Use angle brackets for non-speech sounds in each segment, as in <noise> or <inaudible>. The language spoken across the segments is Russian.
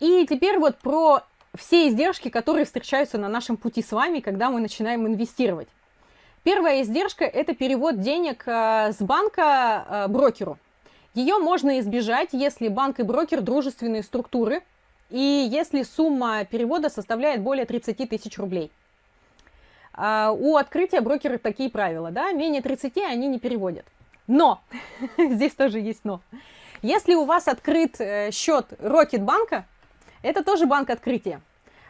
И теперь вот про все издержки, которые встречаются на нашем пути с вами, когда мы начинаем инвестировать. Первая издержка – это перевод денег э, с банка э, брокеру. Ее можно избежать, если банк и брокер дружественные структуры, и если сумма перевода составляет более 30 тысяч рублей. А, у открытия брокеры такие правила, да, менее 30 они не переводят. Но, <laughs> здесь тоже есть но. Если у вас открыт э, счет Рокетбанка, это тоже банк открытия,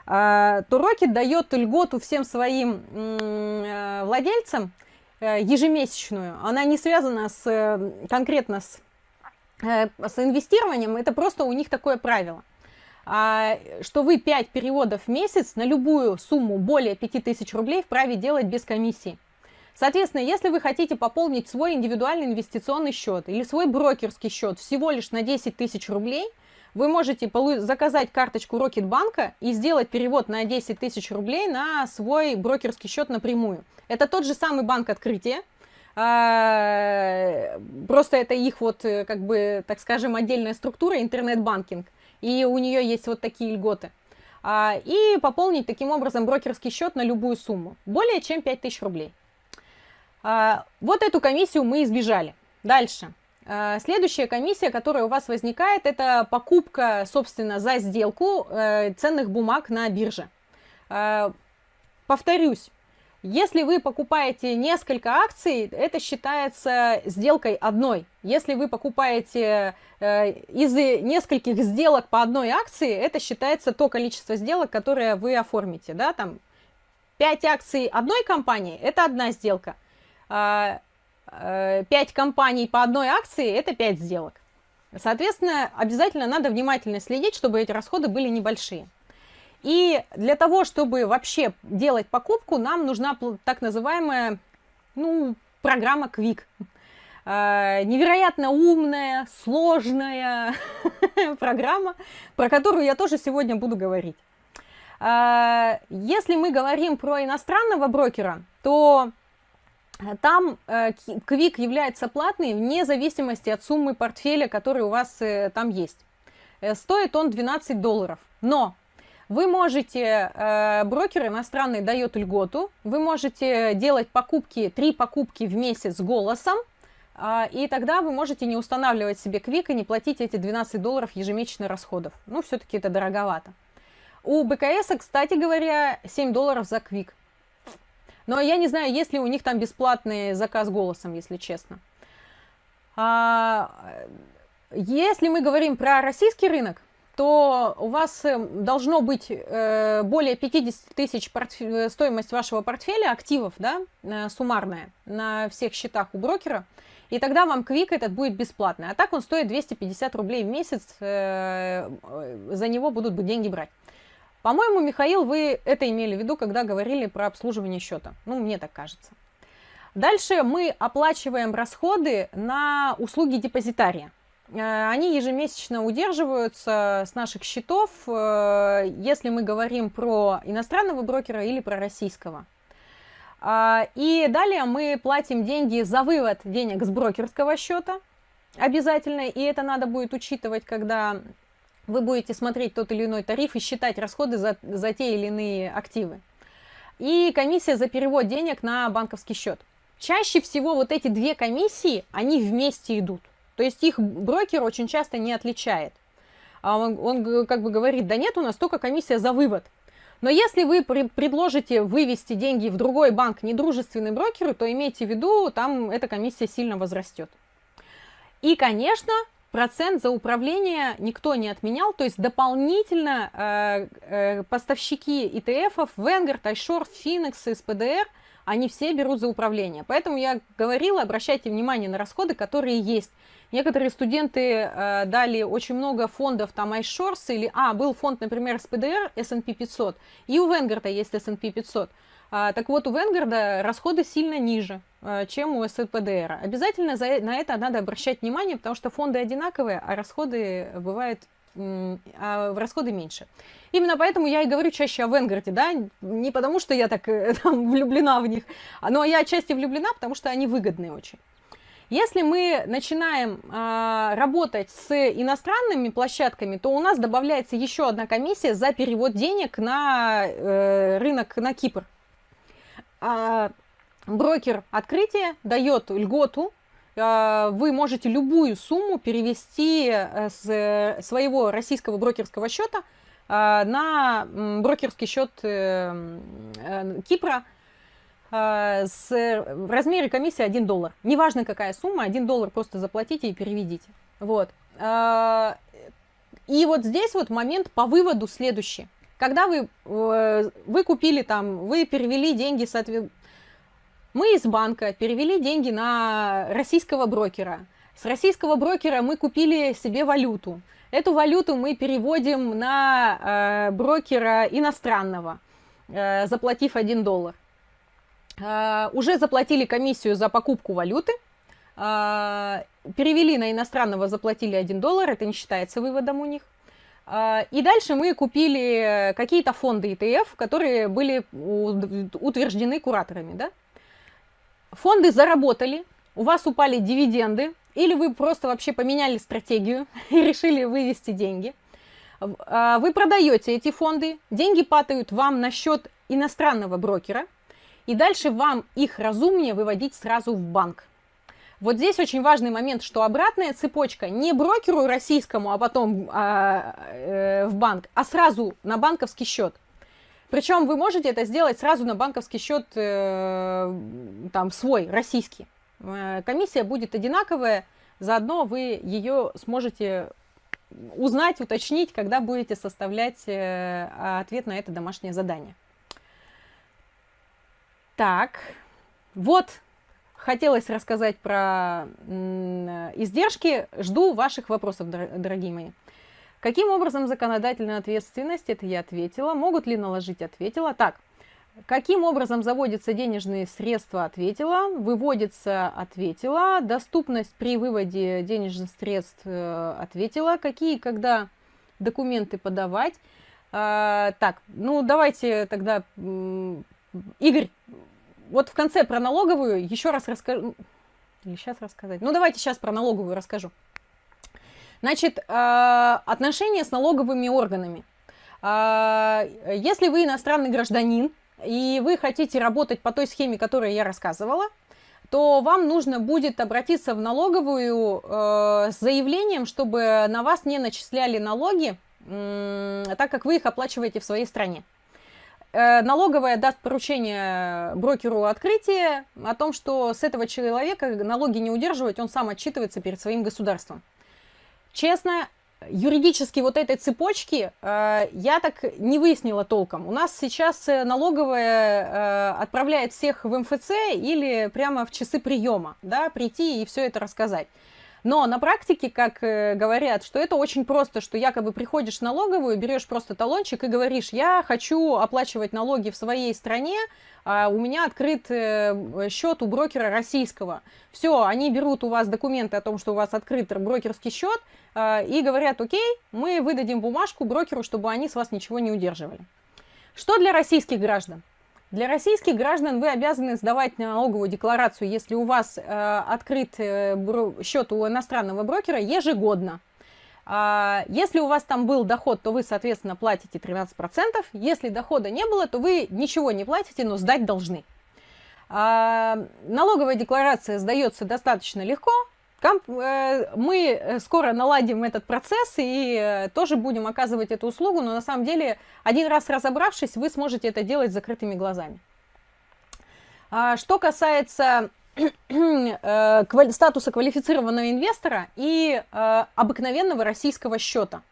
а, то Рокет дает льготу всем своим э, владельцам э, ежемесячную. Она не связана с, конкретно с, с инвестированием, это просто у них такое правило. А, что вы 5 переводов в месяц на любую сумму более 5000 рублей вправе делать без комиссии. Соответственно, если вы хотите пополнить свой индивидуальный инвестиционный счет или свой брокерский счет всего лишь на 10 тысяч рублей, вы можете заказать карточку Рокетбанка и сделать перевод на 10 тысяч рублей на свой брокерский счет напрямую. Это тот же самый банк открытия, а, просто это их вот, э, как бы, так скажем, отдельная структура, интернет-банкинг и у нее есть вот такие льготы. А, и пополнить таким образом брокерский счет на любую сумму, более чем 5000 рублей. А, вот эту комиссию мы избежали. Дальше. А, следующая комиссия, которая у вас возникает, это покупка, собственно, за сделку э, ценных бумаг на бирже. Повторюсь, если вы покупаете несколько акций, это считается сделкой одной. Если вы покупаете э, из нескольких сделок по одной акции, это считается то количество сделок, которое вы оформите. Да? Там 5 акций одной компании – это одна сделка. Э, 5 компаний по одной акции – это 5 сделок. Соответственно, обязательно надо внимательно следить, чтобы эти расходы были небольшие. И для того, чтобы вообще делать покупку, нам нужна так называемая ну, программа Quick. А, невероятно умная, сложная <laughs> программа, про которую я тоже сегодня буду говорить. А, если мы говорим про иностранного брокера, то там Quick э, является платный вне зависимости от суммы портфеля, который у вас э, там есть. Э, стоит он 12 долларов. Но вы можете, э, брокер иностранный дает льготу, вы можете делать покупки, три покупки в месяц голосом, э, и тогда вы можете не устанавливать себе квик и не платить эти 12 долларов ежемесячно расходов. Ну, все-таки это дороговато. У БКС, кстати говоря, 7 долларов за квик. Но я не знаю, есть ли у них там бесплатный заказ голосом, если честно. А, если мы говорим про российский рынок, то у вас э, должно быть э, более 50 тысяч э, стоимость вашего портфеля активов, да, суммарная, на всех счетах у брокера, и тогда вам квик этот будет бесплатный. А так он стоит 250 рублей в месяц, за него будут бы деньги брать. По-моему, Михаил, вы это имели в виду, когда говорили про обслуживание счета. Ну, мне так кажется. Дальше мы оплачиваем расходы на услуги депозитария. Э, они ежемесячно удерживаются с наших счетов, э, если мы говорим про иностранного брокера или про российского. А, и далее мы платим деньги за вывод денег с брокерского счета обязательно, и это надо будет учитывать, когда вы будете смотреть тот или иной тариф и считать расходы за, за те или иные активы. И комиссия за перевод денег на банковский счет. Чаще всего вот эти две комиссии, они вместе идут. То есть их брокер очень часто не отличает. А он, он как бы говорит, да нет, у нас только комиссия за вывод. Но если вы предложите вывести деньги в другой банк, недружественный брокеру, то имейте в виду, там эта комиссия сильно возрастет. И, конечно, процент за управление никто не отменял, то есть дополнительно э, э, поставщики ETF, Vanguard, iShore, Phoenix, SPDR, они все берут за управление. Поэтому я говорила, обращайте внимание на расходы, которые есть. Некоторые студенты э, дали очень много фондов, там iShores, или, а, был фонд, например, SPDR, S&P 500, и у Венгарда есть S&P 500. А, так вот, у Венгарда расходы сильно ниже, э, чем у СПДР. Обязательно за, на это надо обращать внимание, потому что фонды одинаковые, а расходы бывают а расходы меньше. Именно поэтому я и говорю чаще о Венгарде, да, не потому что я так э, <laughs> там, влюблена в них, но я отчасти влюблена, потому что они выгодные очень. Если мы начинаем э, работать с иностранными площадками, то у нас добавляется еще одна комиссия за перевод денег на э, рынок на Кипр. А брокер открытия дает льготу, э, вы можете любую сумму перевести э, с своего российского брокерского счета э, на брокерский счет э, э, Кипра, а, с, в размере комиссии 1 доллар. Неважно какая сумма, 1 доллар просто заплатите и переведите. Вот. А, и вот здесь вот момент по выводу следующий. Когда вы, э, вы купили там, вы перевели деньги, соответственно, мы из банка перевели деньги на российского брокера. С российского брокера мы купили себе валюту. Эту валюту мы переводим на э, брокера иностранного, э, заплатив 1 доллар. Уже заплатили комиссию за покупку валюты, перевели на иностранного, заплатили 1 доллар, это не считается выводом у них. А, и дальше мы купили какие-то фонды ETF, которые были утверждены кураторами. Да? Фонды заработали, у вас упали дивиденды, или вы просто вообще поменяли стратегию <laughs> и решили вывести деньги. Вы продаете эти фонды, деньги падают вам на счет иностранного брокера – и дальше вам их разумнее выводить сразу в банк. Вот здесь очень важный момент, что обратная цепочка не брокеру российскому, а потом а, э, в банк, а сразу на банковский счет. Причем вы можете это сделать сразу на банковский счет э, там свой, российский. Э, комиссия будет одинаковая, заодно вы ее сможете узнать, уточнить, когда будете составлять э, ответ на это домашнее задание. Так, вот хотелось рассказать про издержки. Жду ваших вопросов, дорогие мои. Каким образом законодательная ответственность? Это я ответила. Могут ли наложить? Ответила. Так, каким образом заводятся денежные средства? Ответила. Выводится? Ответила. Доступность при выводе денежных средств? Э, ответила. Какие, когда документы подавать? А, так, ну давайте тогда, Игорь, вот в конце про налоговую еще раз расскажу. Или сейчас рассказать? Ну, давайте сейчас про налоговую расскажу. Значит, э, отношения с налоговыми органами. Э, если вы иностранный гражданин, и вы хотите работать по той схеме, которую я рассказывала, то вам нужно будет обратиться в налоговую э, с заявлением, чтобы на вас не начисляли налоги, так как вы их оплачиваете в своей стране. Э, налоговая даст поручение брокеру открытия о том, что с этого человека налоги не удерживать, он сам отчитывается перед своим государством. Честно, юридически вот этой цепочки э, я так не выяснила толком. У нас сейчас э, налоговая отправляет всех в МФЦ или прямо в часы приема, да, прийти и все это рассказать. Но на практике, как э, говорят, что это очень просто, что якобы приходишь в налоговую, берешь просто талончик и говоришь, я хочу оплачивать налоги в своей стране, а у меня открыт э, счет у брокера российского. Все, они берут у вас документы о том, что у вас открыт брокерский счет, э, и говорят, окей, мы выдадим бумажку брокеру, чтобы они с вас ничего не удерживали. Что для российских граждан? Для российских граждан вы обязаны сдавать налоговую декларацию, если у вас э, открыт э, счет у иностранного брокера ежегодно. А, если у вас там был доход, то вы, соответственно, платите 13%. Если дохода не было, то вы ничего не платите, но сдать должны. А, налоговая декларация сдается достаточно легко. Э, мы э, скоро наладим этот процесс и э, тоже будем оказывать эту услугу, но на самом деле, один раз разобравшись, вы сможете это делать с закрытыми глазами. А, что касается <clears throat> статуса квалифицированного инвестора и обыкновенного российского счета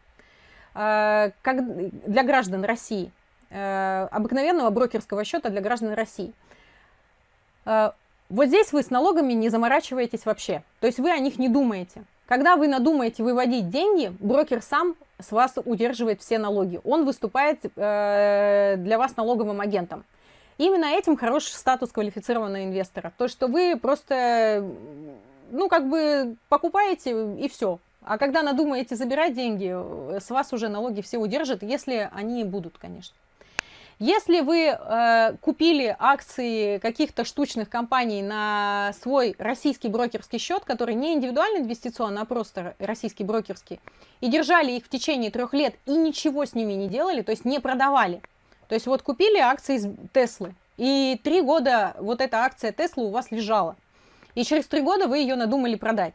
как для граждан России, обыкновенного брокерского счета для граждан России. Вот здесь вы с налогами не заморачиваетесь вообще. То есть вы о них не думаете. Когда вы надумаете выводить деньги, брокер сам с вас удерживает все налоги. Он выступает э, для вас налоговым агентом. Именно этим хороший статус квалифицированного инвестора. То, что вы просто, ну, как бы покупаете и все. А когда надумаете забирать деньги, с вас уже налоги все удержат, если они будут, конечно. Если вы э, купили акции каких-то штучных компаний на свой российский брокерский счет, который не индивидуальный инвестиционный, а просто российский брокерский, и держали их в течение трех лет и ничего с ними не делали, то есть не продавали. То есть вот купили акции Теслы, и три года вот эта акция Теслы у вас лежала. И через три года вы ее надумали продать.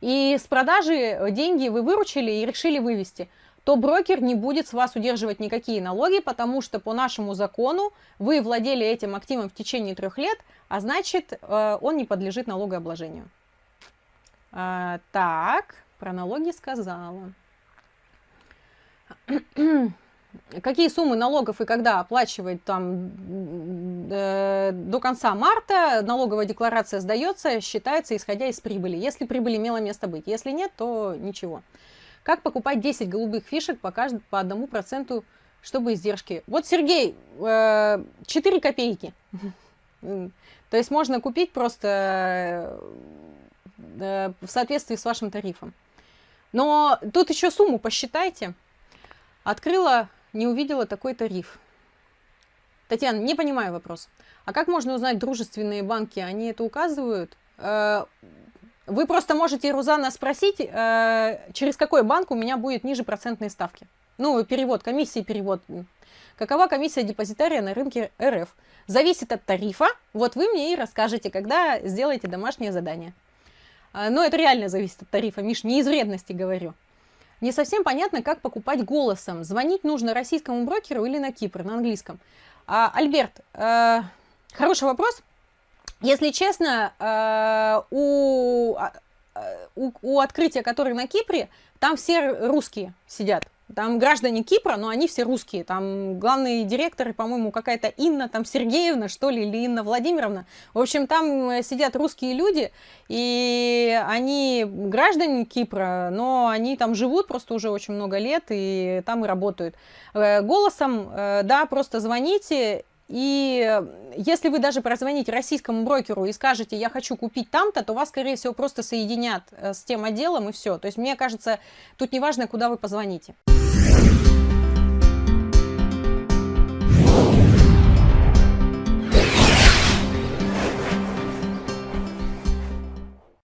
И с продажи деньги вы выручили и решили вывести то брокер не будет с вас удерживать никакие налоги, потому что по нашему закону вы владели этим активом в течение трех лет, а значит, э, он не подлежит налогообложению. А, так, про налоги сказала. <clears throat> Какие суммы налогов и когда оплачивать там э, до конца марта, налоговая декларация сдается, считается исходя из прибыли, если прибыль имела место быть. Если нет, то ничего. Как покупать 10 голубых фишек по, каждому, по одному проценту, чтобы издержки? Вот, Сергей, 4 э, копейки. То есть можно купить просто э, в соответствии с вашим тарифом. Но тут еще сумму посчитайте. Открыла, не увидела такой тариф. Татьяна, не понимаю вопрос. А как можно узнать дружественные банки? Они это указывают? Э, вы просто можете Рузана спросить, э, через какой банк у меня будет ниже процентные ставки. Ну, перевод, комиссии перевод. Какова комиссия депозитария на рынке РФ? Зависит от тарифа. Вот вы мне и расскажете, когда сделаете домашнее задание. А, но это реально зависит от тарифа, Миш, не из вредности говорю. Не совсем понятно, как покупать голосом. Звонить нужно российскому брокеру или на Кипр, на английском. А, Альберт, э, хороший вопрос. Если честно, э, у, а, э, у, у открытия, который на Кипре, там все русские сидят. Там граждане Кипра, но они все русские. Там главные директоры, по-моему, какая-то Инна там Сергеевна, что ли, или Инна Владимировна. В общем, там э, сидят русские люди, и они граждане Кипра, но они там живут просто уже очень много лет, и там и работают. Голосом, да, просто звоните, и если вы даже прозвоните российскому брокеру и скажете, я хочу купить там-то, то вас, скорее всего, просто соединят э, с тем отделом и все. То есть, мне кажется, тут не важно, куда вы позвоните.